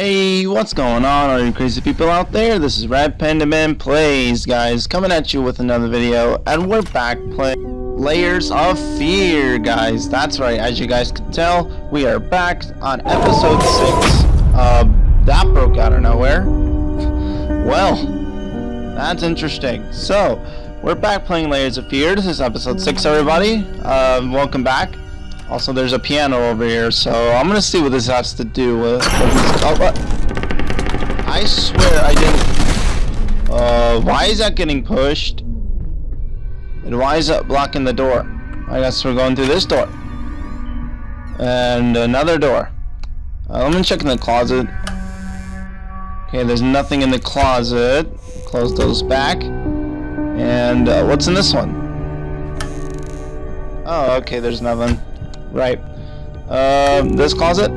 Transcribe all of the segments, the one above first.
Hey, what's going on, all you crazy people out there? This is Red Panda Man Plays, guys, coming at you with another video, and we're back playing Layers of Fear, guys. That's right, as you guys can tell, we are back on episode 6. Uh, that broke out of nowhere. Well, that's interesting. So, we're back playing Layers of Fear. This is episode 6, everybody. Uh, welcome back. Also, there's a piano over here, so I'm gonna see what this has to do with. Oh? I swear I didn't. Uh, why is that getting pushed? And why is that blocking the door? I guess we're going through this door. And another door. Uh, let me check in the closet. Okay, there's nothing in the closet. Close those back. And uh, what's in this one? Oh, okay, there's nothing. Right. Um, this closet?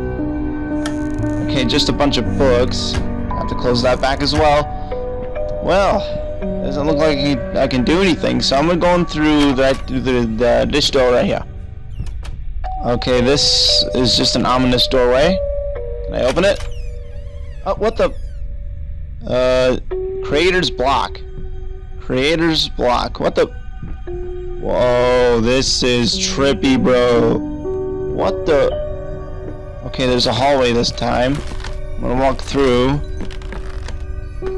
Okay, just a bunch of books. Have to close that back as well. Well, doesn't look like I can do anything, so I'm gonna go through that through the, the door right here. Okay, this is just an ominous doorway. Can I open it? Oh, what the? Uh, creator's block. Creator's block. What the? Whoa, this is trippy, bro. What the? Okay, there's a hallway this time. I'm gonna walk through.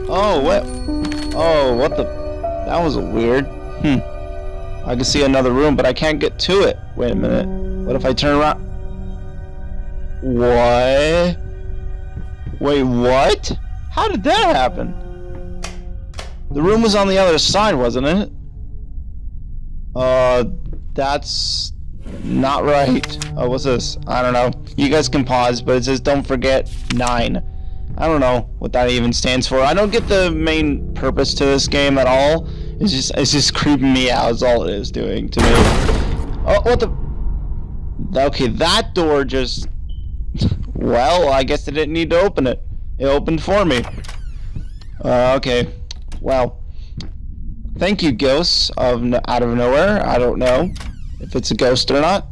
Oh, what? Oh, what the? That was weird. Hmm. I can see another room, but I can't get to it. Wait a minute. What if I turn around? What? Wait, what? How did that happen? The room was on the other side, wasn't it? Uh, that's not right. Oh, what's this? I don't know. You guys can pause, but it says don't forget 9. I don't know what that even stands for. I don't get the main purpose to this game at all. It's just it's just creeping me out is all it is doing to me. Oh, what the? Okay, that door just... Well, I guess I didn't need to open it. It opened for me. Uh, okay. Well. Thank you, ghosts of out of nowhere. I don't know if it's a ghost or not.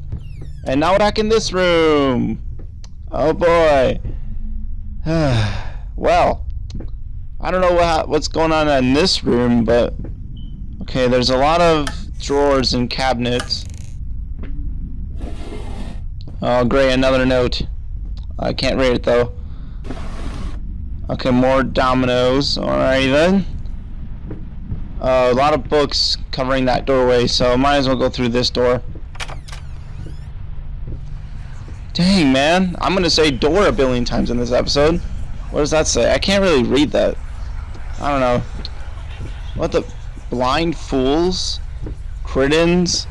And now back in this room. Oh boy. well, I don't know what, what's going on in this room, but okay, there's a lot of drawers and cabinets. Oh, great, another note. I can't read it though. Okay, more dominoes. Alright then. Uh, a lot of books covering that doorway, so might as well go through this door. Dang, man. I'm going to say door a billion times in this episode. What does that say? I can't really read that. I don't know. What the... Blind fools? Critins?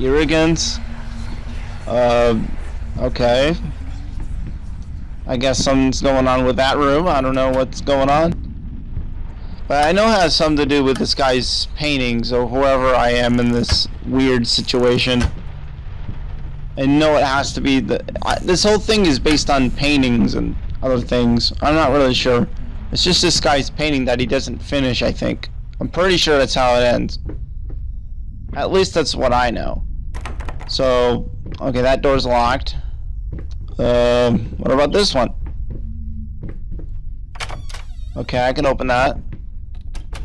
Irrigants? Uh, okay. I guess something's going on with that room. I don't know what's going on. But I know it has something to do with this guy's paintings or whoever I am in this weird situation. I know it has to be the. I, this whole thing is based on paintings and other things. I'm not really sure. It's just this guy's painting that he doesn't finish, I think. I'm pretty sure that's how it ends. At least that's what I know. So, okay, that door's locked. Um, what about this one? Okay, I can open that.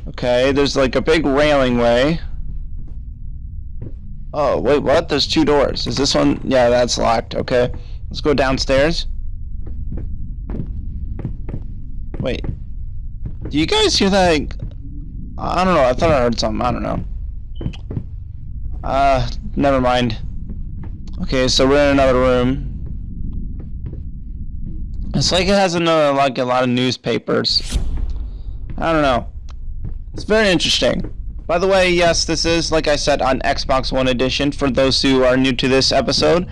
Okay, there's like a big railing way. Oh, wait, what? There's two doors. Is this one? Yeah, that's locked. Okay. Let's go downstairs. Wait. Do you guys hear that? I don't know. I thought I heard something. I don't know. Uh, never mind. Okay, so we're in another room. It's like it has another, like a lot of newspapers. I don't know. It's very interesting. By the way, yes, this is, like I said, on Xbox One Edition for those who are new to this episode.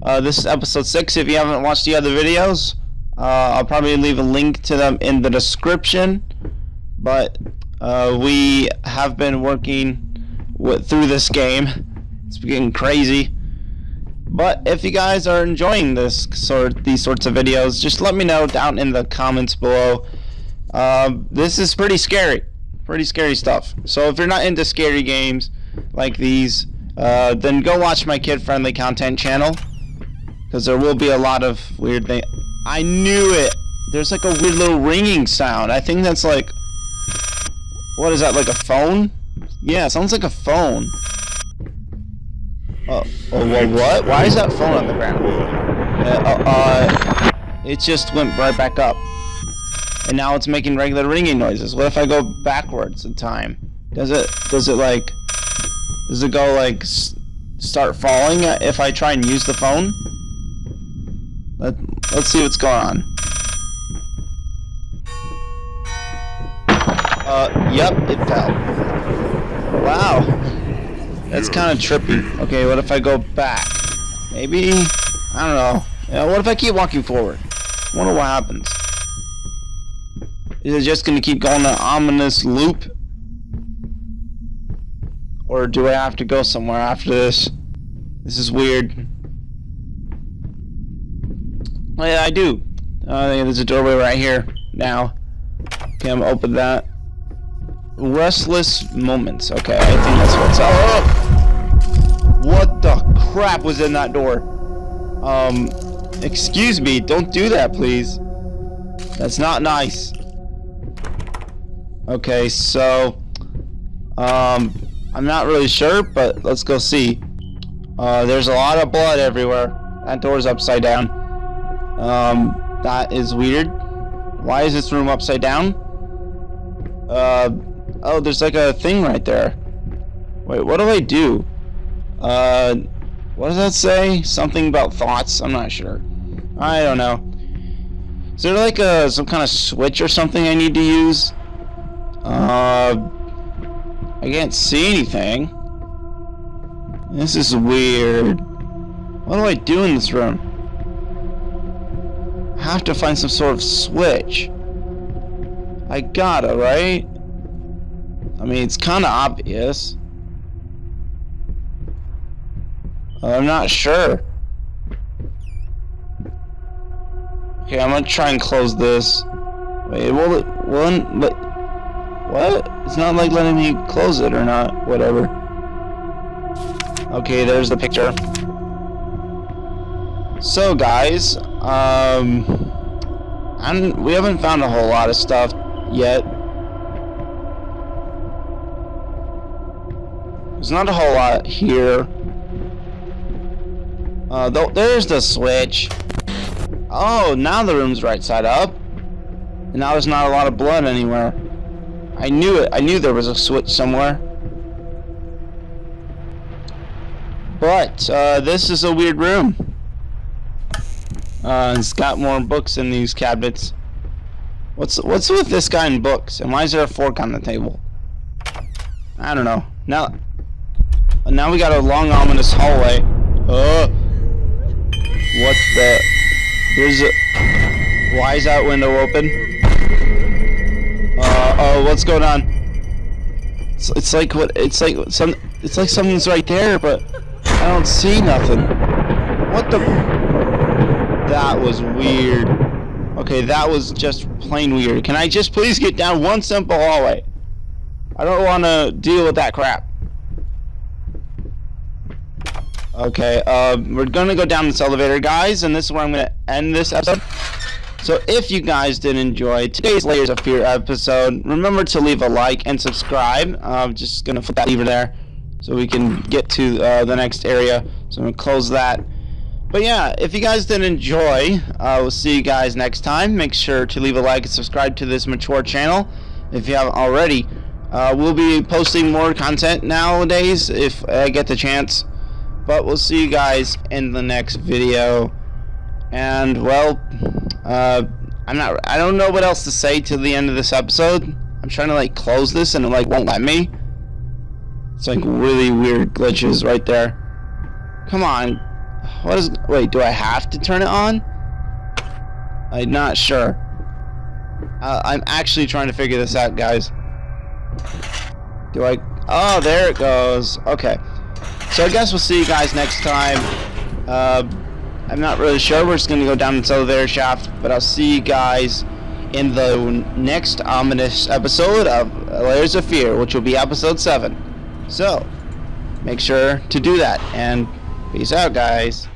Uh, this is episode 6. If you haven't watched the other videos, uh, I'll probably leave a link to them in the description. But uh, we have been working with, through this game. It's getting crazy. But if you guys are enjoying this sort, these sorts of videos, just let me know down in the comments below. Uh, this is pretty scary pretty scary stuff. So if you're not into scary games like these, uh, then go watch my kid-friendly content channel because there will be a lot of weird things. I knew it. There's like a weird little ringing sound. I think that's like... What is that, like a phone? Yeah, sounds like a phone. Oh, oh well, what? Why is that phone on the ground? Uh, uh, it just went right back up. And now it's making regular ringing noises. What if I go backwards in time? Does it, does it like, does it go like, start falling if I try and use the phone? Let, let's see what's going on. Uh, yep, it fell. Wow. That's kind of trippy. Okay, what if I go back? Maybe, I don't know. Yeah, what if I keep walking forward? wonder what happens. Is it just gonna keep going an ominous loop? Or do I have to go somewhere after this? This is weird. Oh yeah, I do. Uh, there's a doorway right here now. Okay, I'm open that. Restless moments. Okay, I think that's what's up. Oh! What the crap was in that door? Um, excuse me, don't do that, please. That's not nice. Okay, so, um, I'm not really sure, but let's go see. Uh, there's a lot of blood everywhere. That door's upside down. Um, that is weird. Why is this room upside down? Uh, oh, there's like a thing right there. Wait, what do I do? Uh, what does that say? Something about thoughts? I'm not sure. I don't know. Is there like a some kind of switch or something I need to use? Uh, I can't see anything. This is weird. What do I do in this room? I have to find some sort of switch. I gotta, right? I mean, it's kind of obvious. I'm not sure. Okay, I'm gonna try and close this. Wait, will it, will but what? It's not like letting me close it or not. Whatever. Okay, there's the picture. So, guys, um, I'm, we haven't found a whole lot of stuff yet. There's not a whole lot here. Uh, th there's the switch. Oh, now the room's right side up. And now there's not a lot of blood anywhere. I knew it. I knew there was a switch somewhere. But, uh, this is a weird room. Uh, it's got more books in these cabinets. What's what's with this guy in books? And why is there a fork on the table? I don't know. Now, now we got a long ominous hallway. Oh, what the? There's a. Why is that window open? Uh, oh, what's going on? It's, it's like what? It's like some. It's like something's right there, but I don't see nothing. What the? That was weird. Okay, that was just plain weird. Can I just please get down one simple hallway? I don't want to deal with that crap. Okay, uh, we're gonna go down this elevator, guys, and this is where I'm gonna end this episode. So if you guys did enjoy today's Layers of Fear episode, remember to leave a like and subscribe. I'm just going to flip that lever there so we can get to uh, the next area. So I'm going to close that. But yeah, if you guys did enjoy, uh, we'll see you guys next time. Make sure to leave a like and subscribe to this mature channel if you haven't already. Uh, we'll be posting more content nowadays if I get the chance. But we'll see you guys in the next video. And, well, uh, I'm not, I don't know what else to say to the end of this episode. I'm trying to, like, close this and it, like, won't let me. It's, like, really weird glitches right there. Come on. What is, wait, do I have to turn it on? I'm not sure. Uh, I'm actually trying to figure this out, guys. Do I, oh, there it goes. Okay. So I guess we'll see you guys next time. Uh, I'm not really sure. We're just going to go down this elevator shaft. But I'll see you guys in the next ominous episode of Layers of Fear, which will be episode 7. So, make sure to do that. And peace out, guys.